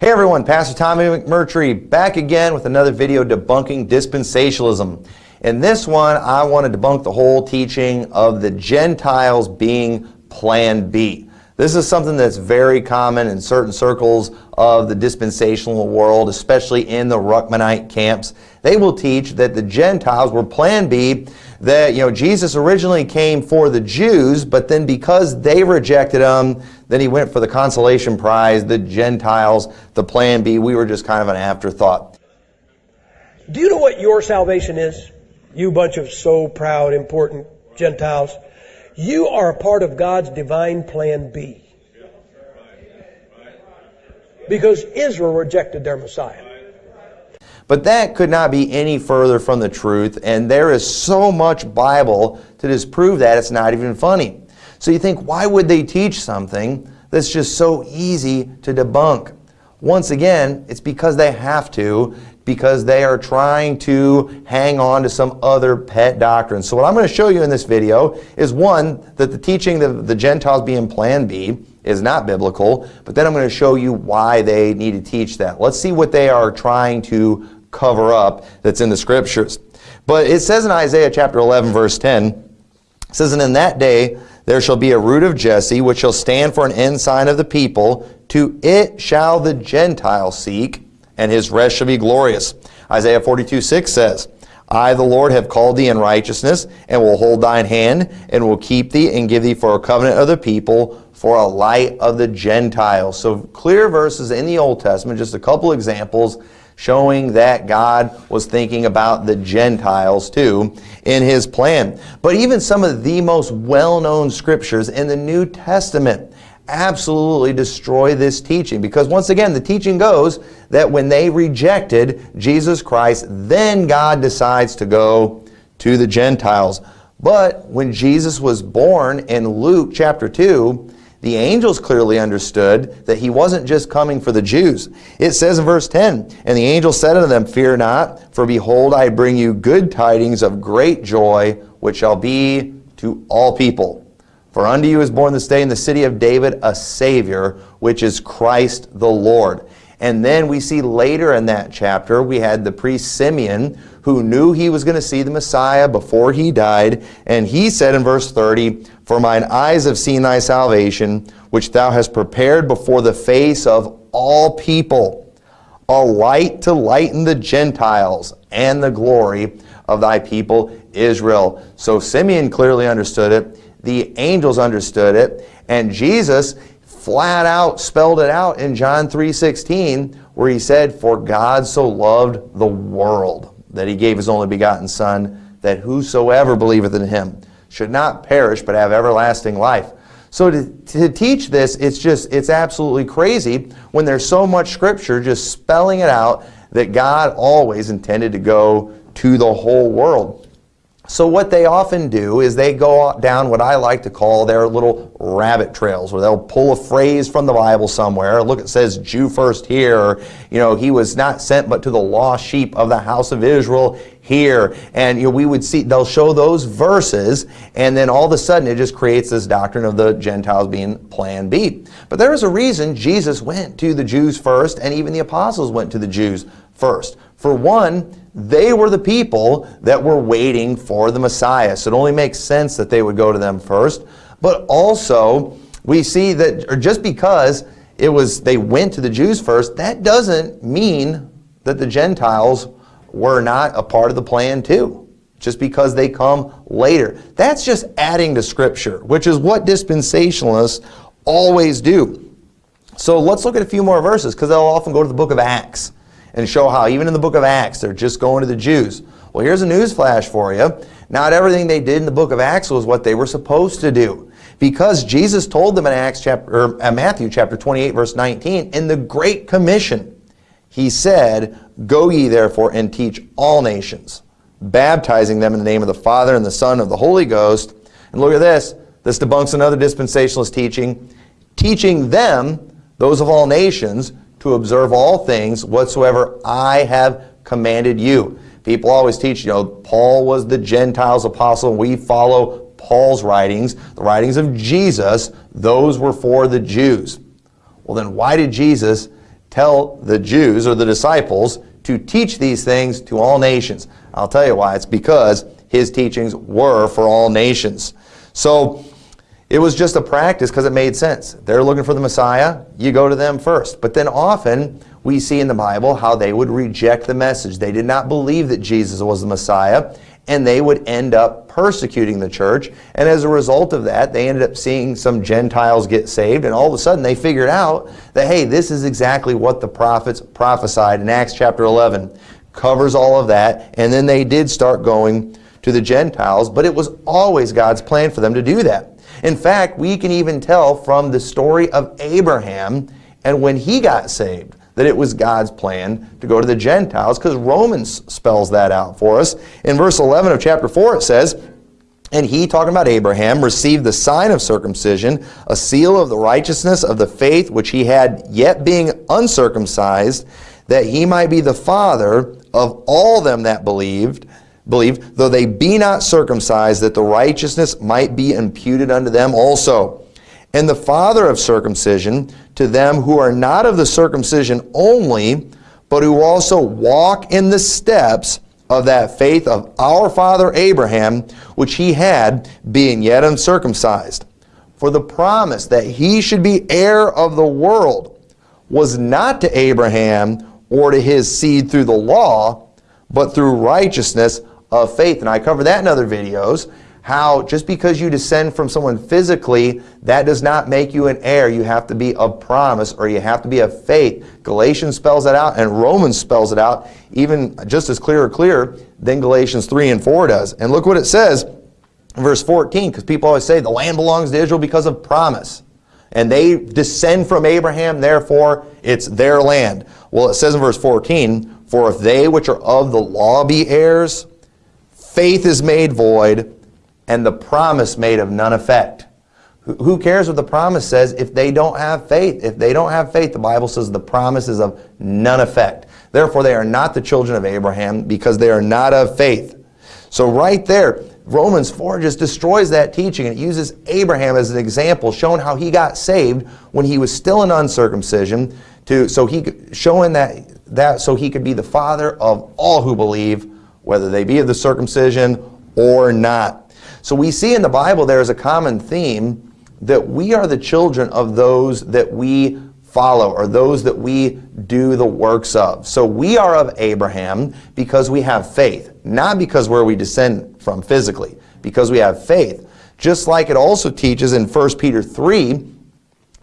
Hey everyone, Pastor Tommy McMurtry back again with another video debunking dispensationalism. In this one, I want to debunk the whole teaching of the Gentiles being Plan B. This is something that's very common in certain circles of the dispensational world, especially in the Ruckmanite camps. They will teach that the Gentiles were Plan B, that you know Jesus originally came for the Jews, but then because they rejected him, then he went for the consolation prize, the Gentiles, the Plan B. We were just kind of an afterthought. Do you know what your salvation is? You bunch of so proud, important Gentiles. You are a part of God's divine plan B. Because Israel rejected their Messiah. But that could not be any further from the truth, and there is so much Bible to disprove that it's not even funny. So you think, why would they teach something that's just so easy to debunk? Once again, it's because they have to, because they are trying to hang on to some other pet doctrine. So what I'm going to show you in this video is one, that the teaching of the Gentiles being plan B is not biblical, but then I'm going to show you why they need to teach that. Let's see what they are trying to cover up that's in the scriptures. But it says in Isaiah chapter 11 verse 10, it says, And in that day there shall be a root of Jesse, which shall stand for an ensign of the people. To it shall the Gentiles seek, and his rest shall be glorious. Isaiah 42, 6 says, I, the Lord, have called thee in righteousness, and will hold thine hand, and will keep thee, and give thee for a covenant of the people, for a light of the Gentiles. So clear verses in the Old Testament, just a couple examples showing that God was thinking about the Gentiles too in his plan. But even some of the most well-known scriptures in the New Testament absolutely destroy this teaching because once again the teaching goes that when they rejected Jesus Christ then God decides to go to the Gentiles but when Jesus was born in Luke chapter 2 the angels clearly understood that he wasn't just coming for the Jews. It says in verse 10, And the angel said unto them, Fear not, for behold, I bring you good tidings of great joy, which shall be to all people. For unto you is born this day in the city of David a Savior, which is Christ the Lord. And then we see later in that chapter, we had the priest Simeon, who knew he was going to see the Messiah before he died. And he said in verse 30, For mine eyes have seen thy salvation, which thou hast prepared before the face of all people, a light to lighten the Gentiles and the glory of thy people Israel. So Simeon clearly understood it. The angels understood it. And Jesus flat out spelled it out in John 3.16 where he said, For God so loved the world that he gave his only begotten Son, that whosoever believeth in him should not perish but have everlasting life. So to, to teach this, it's just, it's absolutely crazy when there's so much scripture just spelling it out that God always intended to go to the whole world. So what they often do is they go down what I like to call their little rabbit trails where they'll pull a phrase from the Bible somewhere. Look, it says Jew first here. You know, he was not sent but to the lost sheep of the house of Israel here. And you know, we would see, they'll show those verses and then all of a sudden it just creates this doctrine of the Gentiles being plan B. But there is a reason Jesus went to the Jews first and even the apostles went to the Jews first. For one, they were the people that were waiting for the Messiah. So it only makes sense that they would go to them first. But also, we see that or just because it was they went to the Jews first, that doesn't mean that the Gentiles were not a part of the plan too. Just because they come later. That's just adding to Scripture, which is what dispensationalists always do. So let's look at a few more verses because they'll often go to the book of Acts and show how even in the book of Acts they're just going to the Jews. Well, here's a news flash for you. Not everything they did in the book of Acts was what they were supposed to do. Because Jesus told them in Acts chapter, or uh, Matthew chapter 28 verse 19, in the Great Commission, he said, Go ye therefore and teach all nations, baptizing them in the name of the Father and the Son of the Holy Ghost. And look at this. This debunks another dispensationalist teaching. Teaching them, those of all nations, to observe all things whatsoever I have commanded you. People always teach, you know, Paul was the Gentiles apostle. We follow Paul's writings, the writings of Jesus. Those were for the Jews. Well, then why did Jesus tell the Jews or the disciples to teach these things to all nations. I'll tell you why. It's because his teachings were for all nations. So it was just a practice because it made sense. They're looking for the Messiah, you go to them first. But then often we see in the Bible how they would reject the message. They did not believe that Jesus was the Messiah, and they would end up persecuting the church. And as a result of that, they ended up seeing some Gentiles get saved, and all of a sudden they figured out that, hey, this is exactly what the prophets prophesied in Acts chapter 11. Covers all of that, and then they did start going to the Gentiles, but it was always God's plan for them to do that. In fact, we can even tell from the story of Abraham and when he got saved that it was God's plan to go to the Gentiles because Romans spells that out for us. In verse 11 of chapter 4 it says, and he, talking about Abraham, received the sign of circumcision, a seal of the righteousness of the faith which he had yet being uncircumcised, that he might be the father of all them that believed, believe, though they be not circumcised, that the righteousness might be imputed unto them also. And the father of circumcision to them who are not of the circumcision only, but who also walk in the steps of that faith of our father Abraham, which he had, being yet uncircumcised. For the promise that he should be heir of the world was not to Abraham or to his seed through the law, but through righteousness of faith. And I cover that in other videos, how just because you descend from someone physically, that does not make you an heir. You have to be of promise or you have to be of faith. Galatians spells that out and Romans spells it out even just as clear or clear than Galatians 3 and 4 does. And look what it says verse 14, because people always say the land belongs to Israel because of promise. And they descend from Abraham, therefore it's their land. Well, it says in verse 14, For if they which are of the law be heirs, faith is made void, and the promise made of none effect. Who cares what the promise says if they don't have faith? If they don't have faith, the Bible says the promise is of none effect. Therefore, they are not the children of Abraham because they are not of faith. So right there, Romans 4 just destroys that teaching and it uses Abraham as an example, showing how he got saved when he was still an uncircumcision, to so he showing that that so he could be the father of all who believe whether they be of the circumcision or not. So we see in the Bible there is a common theme that we are the children of those that we follow or those that we do the works of. So we are of Abraham because we have faith, not because where we descend from physically, because we have faith. Just like it also teaches in 1 Peter 3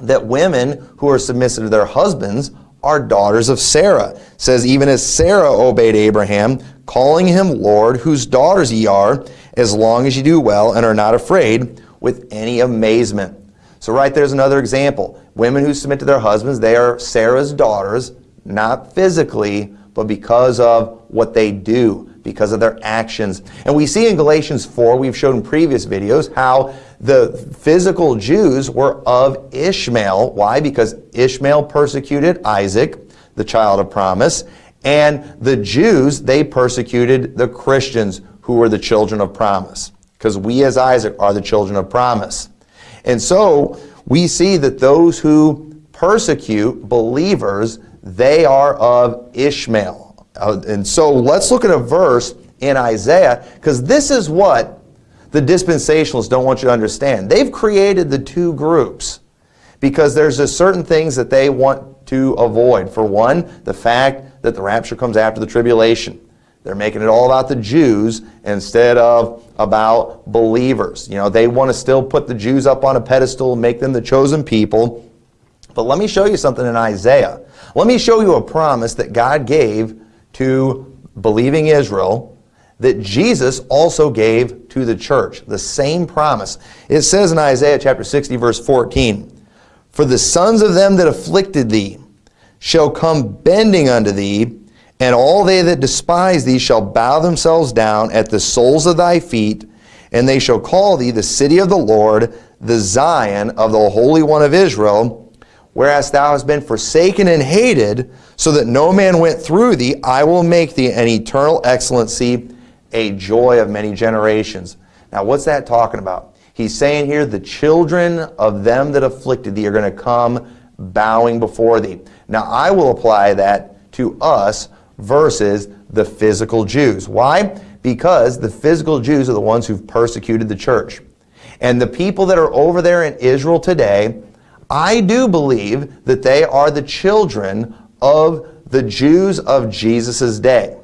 that women who are submissive to their husbands are daughters of Sarah. It says, even as Sarah obeyed Abraham, calling him Lord, whose daughters ye are, as long as ye do well and are not afraid with any amazement. So right there's another example. Women who submit to their husbands, they are Sarah's daughters, not physically, but because of what they do, because of their actions. And we see in Galatians 4, we've shown in previous videos, how the physical Jews were of Ishmael. Why? Because Ishmael persecuted Isaac, the child of promise, and the Jews, they persecuted the Christians who were the children of promise. Because we as Isaac are the children of promise. And so we see that those who persecute believers, they are of Ishmael. Uh, and so let's look at a verse in Isaiah, because this is what the dispensationalists don't want you to understand. They've created the two groups because there's just certain things that they want to avoid. For one, the fact that the rapture comes after the tribulation. They're making it all about the Jews instead of about believers. You know, they want to still put the Jews up on a pedestal and make them the chosen people. But let me show you something in Isaiah. Let me show you a promise that God gave to believing Israel that Jesus also gave to the church. The same promise. It says in Isaiah chapter 60 verse 14, For the sons of them that afflicted thee shall come bending unto thee, and all they that despise thee shall bow themselves down at the soles of thy feet, and they shall call thee the city of the Lord, the Zion of the Holy One of Israel. Whereas thou hast been forsaken and hated, so that no man went through thee, I will make thee an eternal excellency, a joy of many generations. Now, what's that talking about? He's saying here, the children of them that afflicted thee are going to come bowing before thee. Now I will apply that to us versus the physical Jews. Why? Because the physical Jews are the ones who've persecuted the church. And the people that are over there in Israel today, I do believe that they are the children of the Jews of Jesus' day.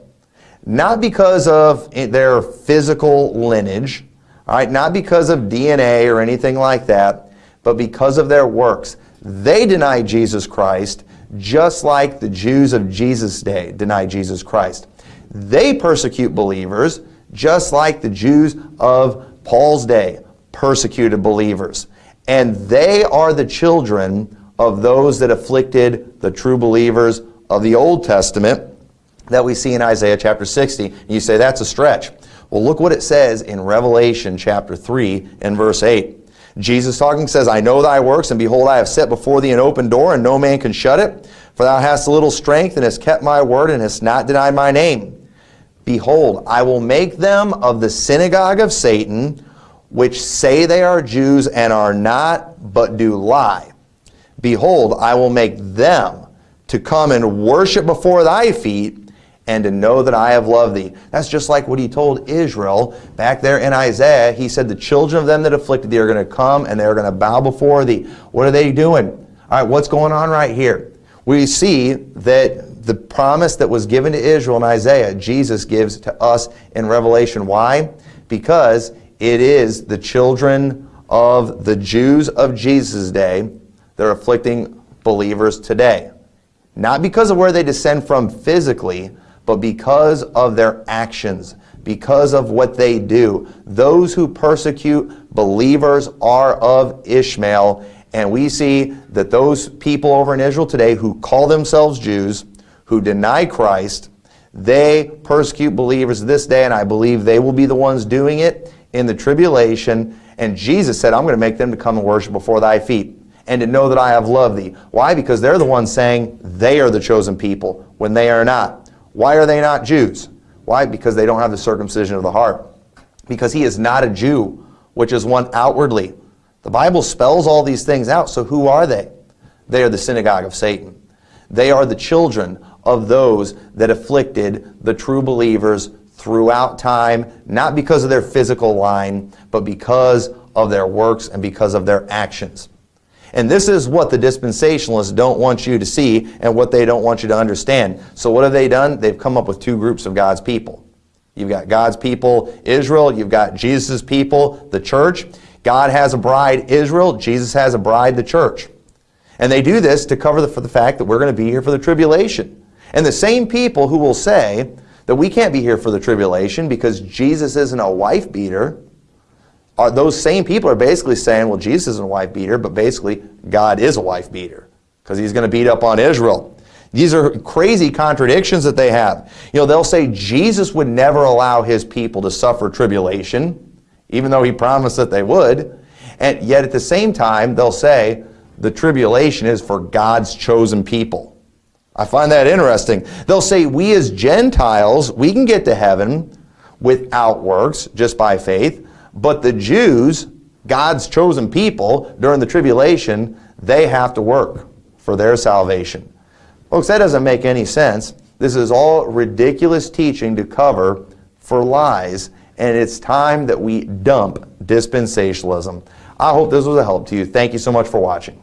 Not because of their physical lineage, all right, not because of DNA or anything like that, but because of their works. They deny Jesus Christ just like the Jews of Jesus' day deny Jesus Christ. They persecute believers just like the Jews of Paul's day persecuted believers. And they are the children of those that afflicted the true believers of the Old Testament that we see in Isaiah chapter 60. And you say, that's a stretch. Well, look what it says in Revelation chapter 3 and verse 8. Jesus talking says, I know thy works, and behold, I have set before thee an open door, and no man can shut it. For thou hast a little strength, and hast kept my word, and hast not denied my name. Behold, I will make them of the synagogue of Satan, which say they are Jews and are not, but do lie. Behold, I will make them to come and worship before thy feet, and to know that I have loved thee. That's just like what he told Israel back there in Isaiah. He said, The children of them that afflicted thee are going to come and they're going to bow before thee. What are they doing? All right, what's going on right here? We see that the promise that was given to Israel in Isaiah, Jesus gives to us in Revelation. Why? Because it is the children of the Jews of Jesus' day that are afflicting believers today. Not because of where they descend from physically, but because of their actions, because of what they do. Those who persecute believers are of Ishmael, and we see that those people over in Israel today who call themselves Jews, who deny Christ, they persecute believers this day, and I believe they will be the ones doing it in the tribulation. And Jesus said, I'm going to make them to come and worship before thy feet and to know that I have loved thee. Why? Because they're the ones saying they are the chosen people when they are not. Why are they not Jews? Why? Because they don't have the circumcision of the heart. Because he is not a Jew, which is one outwardly. The Bible spells all these things out, so who are they? They are the synagogue of Satan. They are the children of those that afflicted the true believers throughout time, not because of their physical line, but because of their works and because of their actions. And this is what the dispensationalists don't want you to see and what they don't want you to understand. So what have they done? They've come up with two groups of God's people. You've got God's people, Israel. You've got Jesus' people, the church. God has a bride, Israel. Jesus has a bride, the church. And they do this to cover the, for the fact that we're going to be here for the tribulation. And the same people who will say that we can't be here for the tribulation because Jesus isn't a wife beater, are those same people are basically saying, well, Jesus isn't a wife beater, but basically God is a wife beater because he's going to beat up on Israel. These are crazy contradictions that they have. You know, they'll say Jesus would never allow his people to suffer tribulation, even though he promised that they would. And yet at the same time, they'll say the tribulation is for God's chosen people. I find that interesting. They'll say we as Gentiles, we can get to heaven without works, just by faith. But the Jews, God's chosen people, during the tribulation, they have to work for their salvation. Folks, that doesn't make any sense. This is all ridiculous teaching to cover for lies, and it's time that we dump dispensationalism. I hope this was a help to you. Thank you so much for watching.